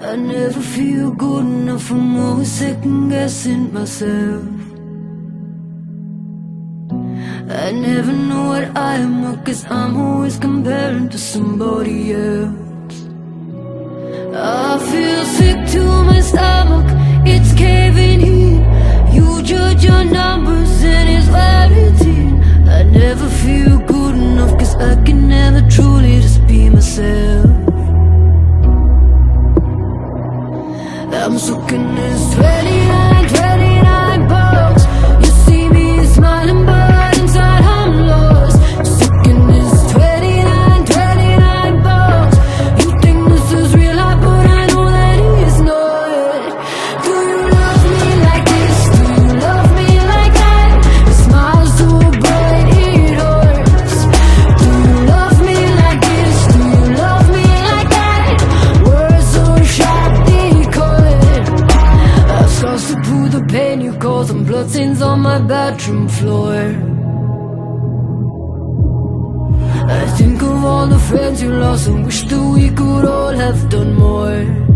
I never feel good enough, I'm always second guessing myself. I never know what I am, cause I'm always comparing to somebody else. I feel the pain you caused and blood stains on my bedroom floor. I think of all the friends you lost and wish that we could all have done more.